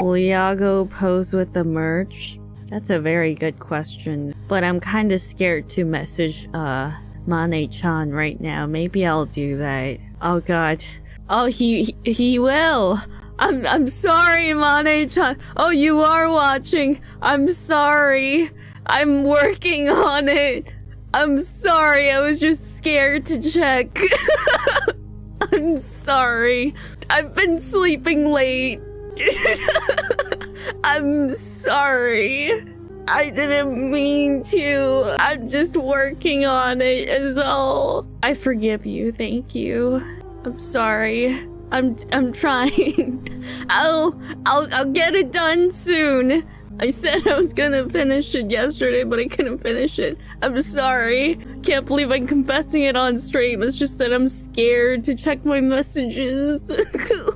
Will Iago pose with the merch? That's a very good question. But I'm kind of scared to message uh Mane-chan right now. Maybe I'll do that. Oh god. Oh, he he, will. I'm I'm sorry, Mane-chan. Oh, you are watching. I'm sorry. I'm working on it. I'm sorry. I was just scared to check. I'm sorry. I've been sleeping late. I'm sorry. I didn't mean to. I'm just working on it. is all. I forgive you. Thank you. I'm sorry. I'm I'm trying. I'll I'll I'll get it done soon. I said I was gonna finish it yesterday, but I couldn't finish it. I'm sorry. Can't believe I'm confessing it on stream. It's just that I'm scared to check my messages.